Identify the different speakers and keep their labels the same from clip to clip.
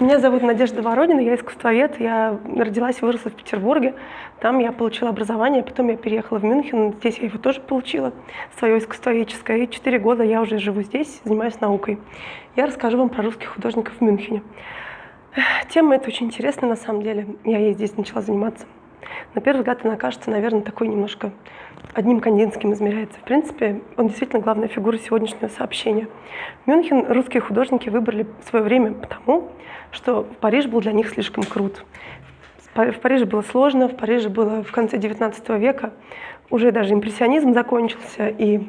Speaker 1: Меня зовут Надежда Воронина, я искусствовед. Я родилась и выросла в Петербурге. Там я получила образование, потом я переехала в Мюнхен. Здесь я его тоже получила, свое искусствоведческое. И четыре года я уже живу здесь, занимаюсь наукой. Я расскажу вам про русских художников в Мюнхене. Тема эта очень интересная на самом деле. Я ей здесь начала заниматься. На первый взгляд она кажется, наверное, такой немножко одним Кандинским измеряется. В принципе, он действительно главная фигура сегодняшнего сообщения. Мюнхен русские художники выбрали в свое время потому, что Париж был для них слишком крут. В Париже было сложно, в Париже было в конце XIX века, уже даже импрессионизм закончился, и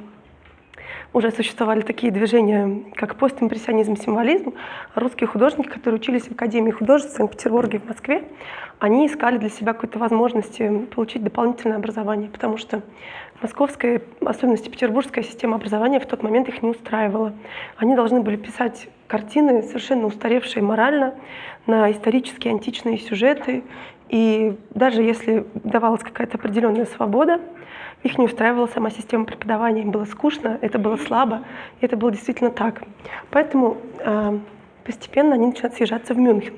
Speaker 1: уже существовали такие движения, как постимпрессионизм, символизм. Русские художники, которые учились в Академии художеств в Санкт-Петербурге и в Москве, они искали для себя какой-то возможности получить дополнительное образование, потому что московская, особенности петербургская система образования в тот момент их не устраивала. Они должны были писать картины, совершенно устаревшие морально, на исторические античные сюжеты. И даже если давалась какая-то определенная свобода, их не устраивала сама система преподавания, им было скучно, это было слабо, и это было действительно так. Поэтому э, постепенно они начинают съезжаться в Мюнхен.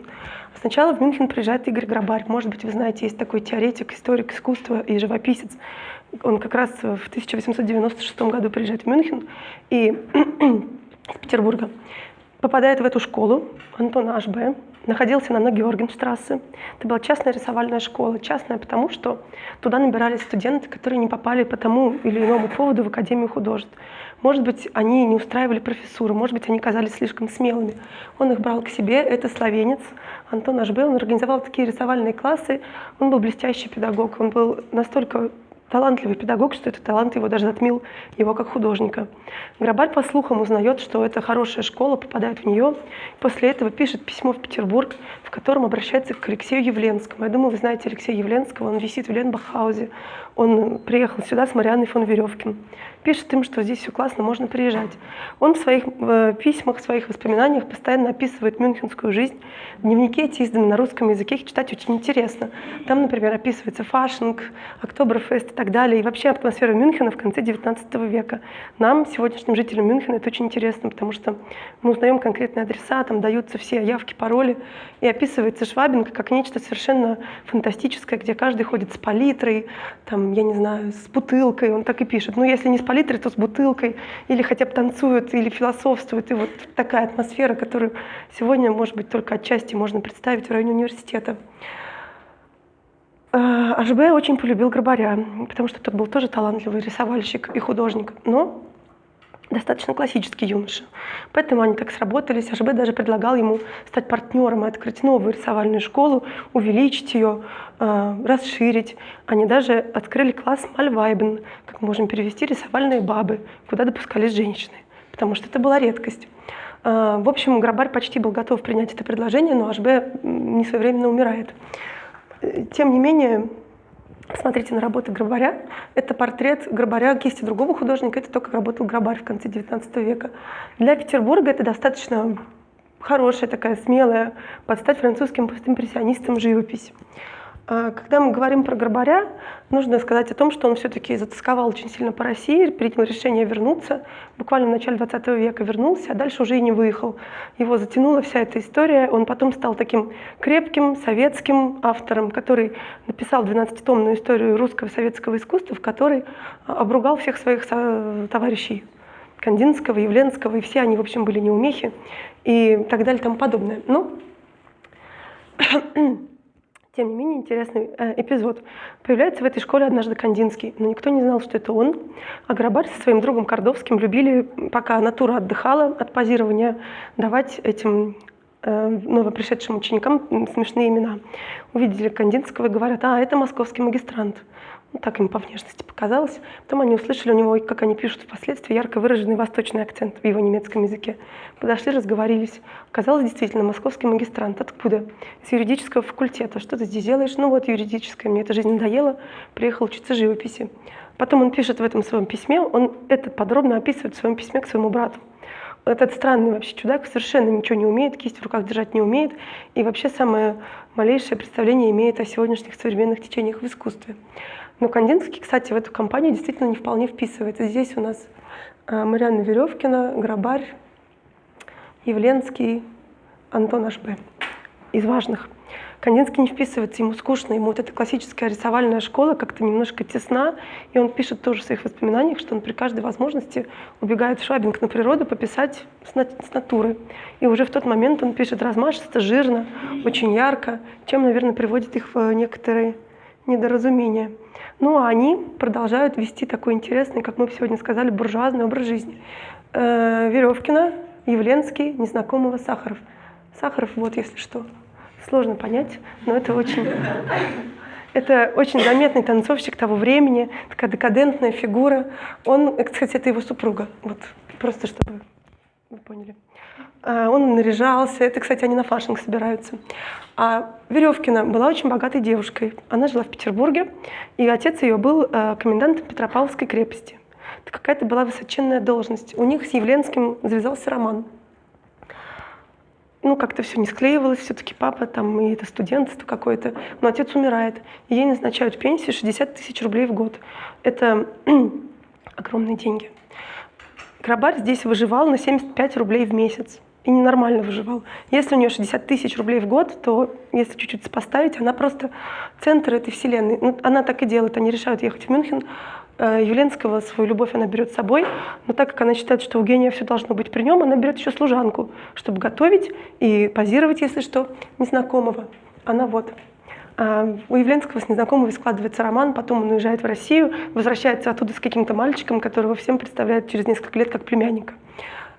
Speaker 1: Сначала в Мюнхен приезжает Игорь Грабарь. Может быть, вы знаете, есть такой теоретик, историк искусства и живописец. Он как раз в 1896 году приезжает в Мюнхен и из Петербурга попадает в эту школу Антона Ашбе, находился на Георгенштрассе. Это была частная рисовальная школа. Частная потому, что туда набирались студенты, которые не попали по тому или иному поводу в Академию художеств. Может быть, они не устраивали профессуру, может быть, они казались слишком смелыми. Он их брал к себе, это словенец Антон Ашбе. Он организовал такие рисовальные классы. Он был блестящий педагог, он был настолько талантливый педагог, что этот талант его даже затмил его как художника. Грабарь по слухам узнает, что это хорошая школа, попадает в нее. После этого пишет письмо в Петербург, в котором обращается к Алексею Явленскому. Я думаю, вы знаете Алексея Явленского, он висит в Ленбахаузе. Он приехал сюда с Марианной фон Веревкин. Пишет им, что здесь все классно, можно приезжать. Он в своих в письмах, в своих воспоминаниях постоянно описывает мюнхенскую жизнь. Дневники эти изданы на русском языке, их читать очень интересно. Там, например, описывается фашинг, Октоберфест и так далее. И вообще атмосфера Мюнхена в конце XIX века. Нам, сегодняшним жителям Мюнхена, это очень интересно, потому что мы узнаем конкретные адреса, там даются все явки, пароли. И описывается Швабинг как нечто совершенно фантастическое, где каждый ходит с палитрой, там, я не знаю, с бутылкой, он так и пишет. Ну, если не с палитрой, то с бутылкой, или хотя бы танцуют, или философствуют. И вот такая атмосфера, которую сегодня, может быть, только отчасти можно представить в районе университета. АЖБ очень полюбил Грабаря, потому что тот был тоже талантливый рисовальщик и художник. Но достаточно классический юноша. Поэтому они так сработались. АЖБ даже предлагал ему стать партнером и открыть новую рисовальную школу, увеличить ее, э, расширить. Они даже открыли класс Мальвайбен, как можем перевести, рисовальные бабы, куда допускались женщины, потому что это была редкость. Э, в общем, Грабарь почти был готов принять это предложение, но АЖБ не своевременно умирает. Э, тем не менее, Смотрите на работы Грабаря. Это портрет Грабаря кисти другого художника. Это то, как работал Грабарь в конце XIX века. Для Петербурга это достаточно хорошая, такая смелая, подстать французским постимпрессионистам живопись. А, когда мы говорим про Горбаря, нужно сказать о том, что он все-таки затасковал очень сильно по России, принял решение вернуться. Буквально в начале 20 века вернулся, а дальше уже и не выехал. Его затянула вся эта история. Он потом стал таким крепким советским автором, который написал 12-томную историю русского советского искусства, в которой обругал всех своих товарищей. Кандинского, Явленского, и все они, в общем, были неумехи и так далее и тому подобное. Но Тем не менее, интересный э, эпизод. Появляется в этой школе однажды Кандинский, но никто не знал, что это он. А Грабарь со своим другом Кордовским любили, пока натура отдыхала от позирования, давать этим э, новопришедшим ученикам смешные имена. Увидели Кандинского и говорят, а, это московский магистрант. Ну, так им по внешности показалось. Потом они услышали у него, как они пишут впоследствии, ярко выраженный восточный акцент в его немецком языке. Подошли, разговорились. Оказалось, действительно, московский магистрант. Откуда? Из юридического факультета. Что ты здесь делаешь? Ну вот, юридическое. Мне эта жизнь надоела. Приехал учиться живописи. Потом он пишет в этом своем письме, он это подробно описывает в своем письме к своему брату. Этот странный вообще чудак совершенно ничего не умеет, кисть в руках держать не умеет, и вообще самое малейшее представление имеет о сегодняшних современных течениях в искусстве. Но Кандинский, кстати, в эту компанию действительно не вполне вписывается. Здесь у нас э, Марианна Веревкина, Грабарь, Явленский, Антон Ашбе. из важных. Кандинский не вписывается, ему скучно, ему вот эта классическая рисовальная школа как-то немножко тесна, и он пишет тоже в своих воспоминаниях, что он при каждой возможности убегает в Швабинг на природу пописать с, на с натуры. И уже в тот момент он пишет размашисто, жирно, очень ярко, чем, наверное, приводит их в некоторые недоразумения. Ну а они продолжают вести такой интересный, как мы сегодня сказали, буржуазный образ жизни. Э, Веревкина, Явленский, Незнакомого, Сахаров. Сахаров, вот если что сложно понять, но это очень, это очень заметный танцовщик того времени, такая декадентная фигура. Он, кстати, это его супруга, вот просто чтобы вы поняли. А, он наряжался, это, кстати, они на фашинг собираются. А Веревкина была очень богатой девушкой. Она жила в Петербурге, и отец ее был э, комендантом Петропавловской крепости. Это какая-то была высоченная должность. У них с Явленским завязался роман ну, как-то все не склеивалось, все-таки папа там, и это студентство какое-то, но отец умирает, ей назначают пенсию 60 тысяч рублей в год. Это огромные деньги. Грабарь здесь выживал на 75 рублей в месяц. И ненормально выживал. Если у нее 60 тысяч рублей в год, то если чуть-чуть сопоставить, она просто центр этой вселенной. Ну, она так и делает. Они решают ехать в Мюнхен, Э, Юленского свою любовь она берет с собой, но так как она считает, что у гения все должно быть при нем, она берет еще служанку, чтобы готовить и позировать, если что, незнакомого. Она вот. А у Явленского с незнакомого складывается роман, потом он уезжает в Россию, возвращается оттуда с каким-то мальчиком, которого всем представляет через несколько лет как племянника.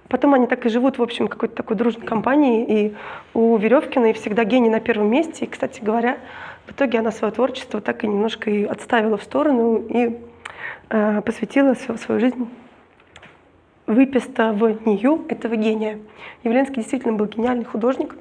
Speaker 1: Потом они так и живут, в общем, какой-то такой дружной компании, и у Веревкиной всегда гений на первом месте, и, кстати говоря, в итоге она свое творчество так и немножко и отставила в сторону, и Э, посвятила всю свою жизнь выписыванию этого гения. Явленский действительно был гениальный художник,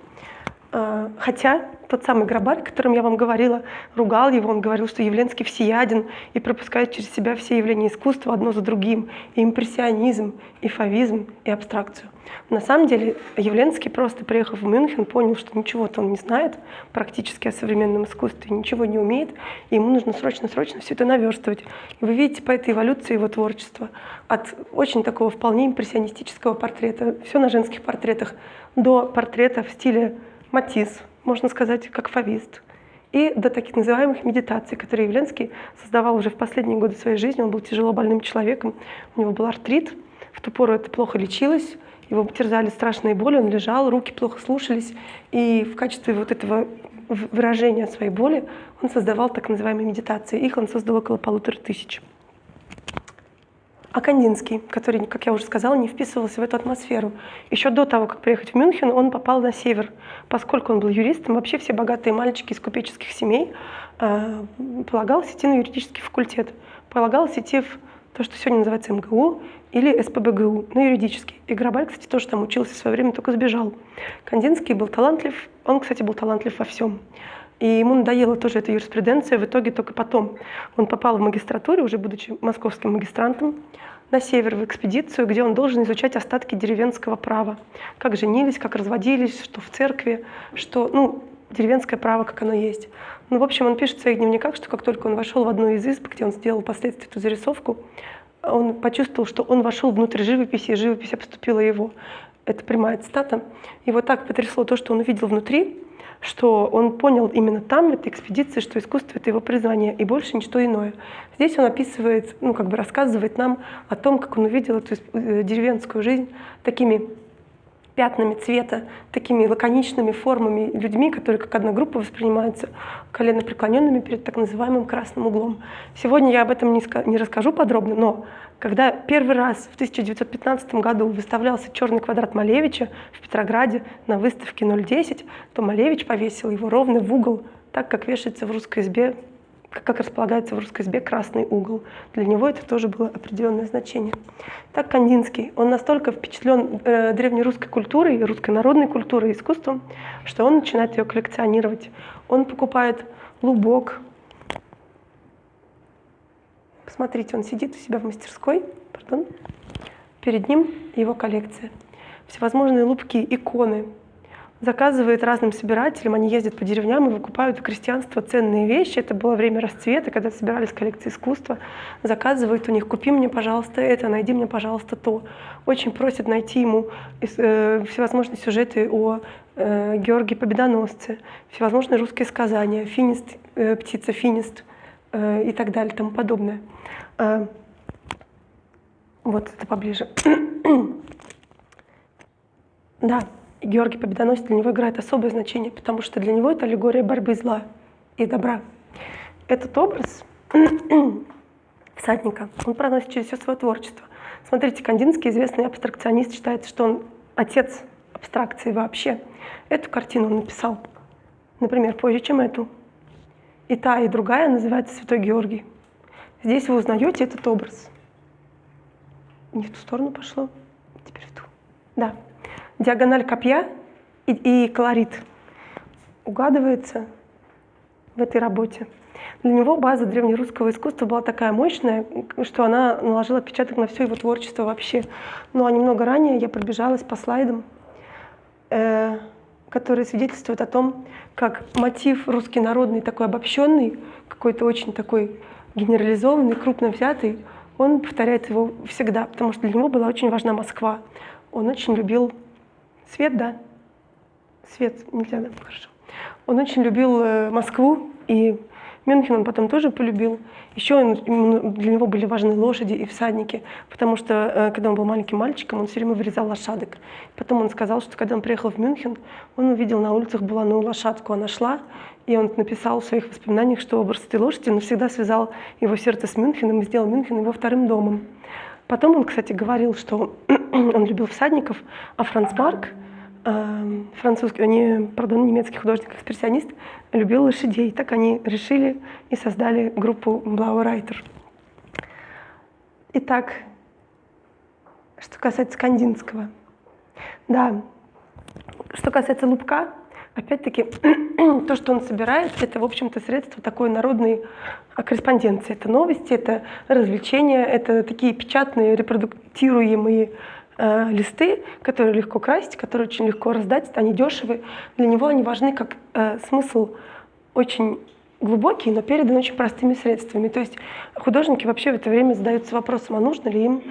Speaker 1: хотя тот самый Грабарь, о котором я вам говорила, ругал его, он говорил, что Явленский всеяден и пропускает через себя все явления искусства одно за другим, и импрессионизм, и фавизм, и абстракцию. На самом деле Явленский просто, приехав в Мюнхен, понял, что ничего-то он не знает практически о современном искусстве, ничего не умеет, и ему нужно срочно-срочно все это наверстывать. И вы видите по этой эволюции его творчества от очень такого вполне импрессионистического портрета, все на женских портретах, до портрета в стиле Матисс, можно сказать, как фавист, и до таких называемых медитаций, которые Явленский создавал уже в последние годы своей жизни. Он был тяжело больным человеком, у него был артрит, в ту пору это плохо лечилось, его терзали страшные боли, он лежал, руки плохо слушались, и в качестве вот этого выражения своей боли он создавал так называемые медитации. Их он создал около полутора тысяч. А Кандинский, который, как я уже сказала, не вписывался в эту атмосферу. Еще до того, как приехать в Мюнхен, он попал на север. Поскольку он был юристом, вообще все богатые мальчики из купеческих семей э, полагалось идти на юридический факультет. Полагалось идти в то, что сегодня называется МГУ или СПБГУ, на юридический. И Грабаль, кстати, тоже там учился в свое время, только сбежал. Кандинский был талантлив, он, кстати, был талантлив во всем. И ему надоела тоже эта юриспруденция, в итоге только потом. Он попал в магистратуру, уже будучи московским магистрантом, на север в экспедицию, где он должен изучать остатки деревенского права. Как женились, как разводились, что в церкви, что, ну, деревенское право, как оно есть. Ну, в общем, он пишет в своих дневниках, что как только он вошел в одну из изб, где он сделал впоследствии эту зарисовку, он почувствовал, что он вошел внутрь живописи, и живопись обступила его. Это прямая цитата. Его так потрясло то, что он увидел внутри, что он понял именно там, в этой экспедиции, что искусство — это его призвание, и больше ничто иное. Здесь он описывает, ну, как бы рассказывает нам о том, как он увидел эту э, деревенскую жизнь такими пятнами цвета, такими лаконичными формами, людьми, которые как одна группа воспринимаются колено преклоненными перед так называемым красным углом. Сегодня я об этом не, не расскажу подробно, но когда первый раз в 1915 году выставлялся черный квадрат Малевича в Петрограде на выставке 010, то Малевич повесил его ровно в угол, так как вешается в русской избе как располагается в русской избе красный угол. Для него это тоже было определенное значение. Так Кандинский, он настолько впечатлен э, древнерусской культурой, русской народной культурой искусством, что он начинает ее коллекционировать. Он покупает лубок. Посмотрите, он сидит у себя в мастерской, пардон. перед ним его коллекция. Всевозможные лубки, иконы, заказывает разным собирателям, они ездят по деревням и выкупают у крестьянства ценные вещи. Это было время расцвета, когда собирались коллекции искусства. Заказывают у них, купи мне, пожалуйста, это, найди мне, пожалуйста, то. Очень просят найти ему э, всевозможные сюжеты о э, Георгии Победоносце, всевозможные русские сказания, финист, э, птица финист и так далее, тому подобное. Вот это поближе. да. Георгий Победоносец для него играет особое значение, потому что для него это аллегория борьбы зла и добра. Этот образ всадника, он проносит через все свое творчество. Смотрите, Кандинский, известный абстракционист, считает, что он отец абстракции вообще. Эту картину он написал, например, позже, чем эту. И та, и другая называется «Святой Георгий». Здесь вы узнаете этот образ. Не в ту сторону пошло, теперь в ту. Да диагональ копья и, и колорит угадывается в этой работе. Для него база древнерусского искусства была такая мощная, что она наложила отпечаток на все его творчество вообще. Ну а немного ранее я пробежалась по слайдам, э, которые свидетельствуют о том, как мотив русский народный, такой обобщенный, какой-то очень такой генерализованный, крупно взятый, он повторяет его всегда, потому что для него была очень важна Москва. Он очень любил Свет, да. Свет, нельзя, да, хорошо. Он очень любил э, Москву, и Мюнхен он потом тоже полюбил. Еще для него были важны лошади и всадники, потому что, э, когда он был маленьким мальчиком, он все время вырезал лошадок. Потом он сказал, что когда он приехал в Мюнхен, он увидел на улицах буланую лошадку, она шла, и он написал в своих воспоминаниях, что образ этой лошади навсегда связал его сердце с Мюнхеном и сделал Мюнхен его вторым домом. Потом он, кстати, говорил, что он любил всадников, а Франц Марк, эм, французский, не, пардон, немецкий художник-экспрессионист, любил лошадей. Так они решили и создали группу Blauer Reiter. Итак, что касается Кандинского. Да, что касается Лубка, Опять-таки, то, что он собирает, это, в общем-то, средство такой народной корреспонденции. Это новости, это развлечения, это такие печатные, репродуктируемые э, листы, которые легко красить, которые очень легко раздать, они дешевые. Для него они важны как э, смысл очень глубокий, но передан очень простыми средствами. То есть художники вообще в это время задаются вопросом, а нужно ли им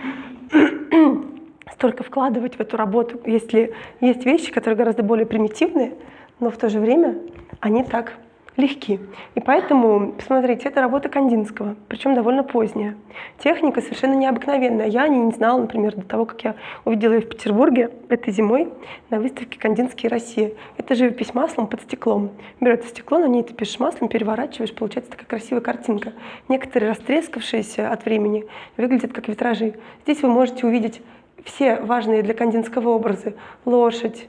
Speaker 1: столько вкладывать в эту работу, если есть вещи, которые гораздо более примитивные, но в то же время они так легки. И поэтому, посмотрите, это работа Кандинского, причем довольно поздняя. Техника совершенно необыкновенная. Я не знала, например, до того, как я увидела ее в Петербурге этой зимой на выставке «Кандинские Россия». Это живопись маслом под стеклом. Берется стекло, на ней ты пишешь маслом, переворачиваешь, получается такая красивая картинка. Некоторые растрескавшиеся от времени выглядят как витражи. Здесь вы можете увидеть все важные для Кандинского образы. Лошадь,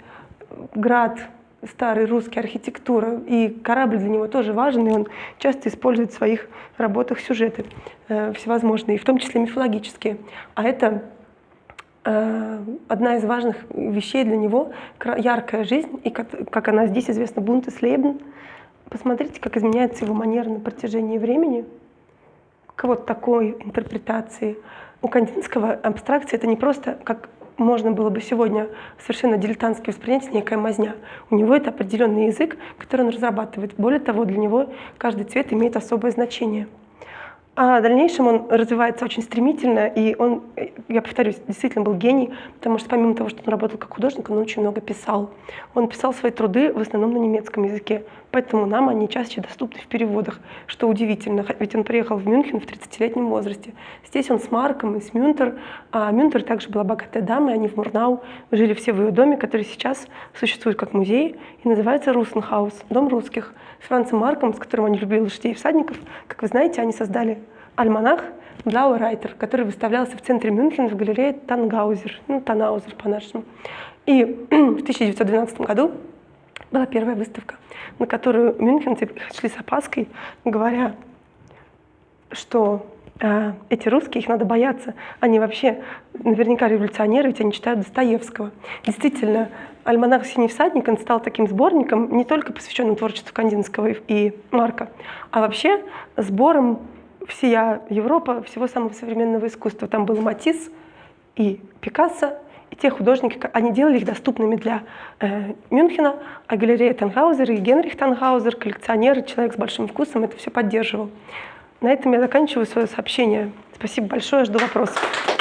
Speaker 1: град, старой русской архитектура, и корабль для него тоже важен, и он часто использует в своих работах сюжеты э, всевозможные, в том числе мифологические. А это э, одна из важных вещей для него — яркая жизнь, и как, как она здесь известна, Бунтеслебен. Посмотрите, как изменяется его манера на протяжении времени, к вот такой интерпретации. У Кандинского абстракция — это не просто как можно было бы сегодня совершенно дилетантски воспринять некая мазня. У него это определенный язык, который он разрабатывает. Более того, для него каждый цвет имеет особое значение. А в дальнейшем он развивается очень стремительно, и он, я повторюсь, действительно был гений, потому что помимо того, что он работал как художник, он очень много писал. Он писал свои труды в основном на немецком языке, поэтому нам они чаще доступны в переводах, что удивительно, ведь он приехал в Мюнхен в 30-летнем возрасте. Здесь он с Марком и с Мюнтер, а Мюнтер также была богатая дама, и они в Мурнау жили все в ее доме, который сейчас существует как музей и называется Russenhaus, дом русских. С Францем Марком, с которым они любили лошадей и всадников, как вы знаете, они создали альманах Blauer Reiter, который выставлялся в центре Мюнхена в галерее Тангаузер, ну, Танаузер по-нашему. И в 1912 году была первая выставка, на которую мюнхенцы шли с опаской, говоря, что э, эти русские, их надо бояться. Они вообще наверняка революционеры, ведь они читают Достоевского. Действительно, альманах «Синий всадник» он стал таким сборником, не только посвященным творчеству Кандинского и Марка, а вообще сбором всея Европа, всего самого современного искусства. Там был Матисс и Пикассо, И те художники, они делали их доступными для э, Мюнхена, а галерея Тангаузер и Генрих Тангаузер, коллекционер, человек с большим вкусом, это все поддерживал. На этом я заканчиваю свое сообщение. Спасибо большое, жду вопросов.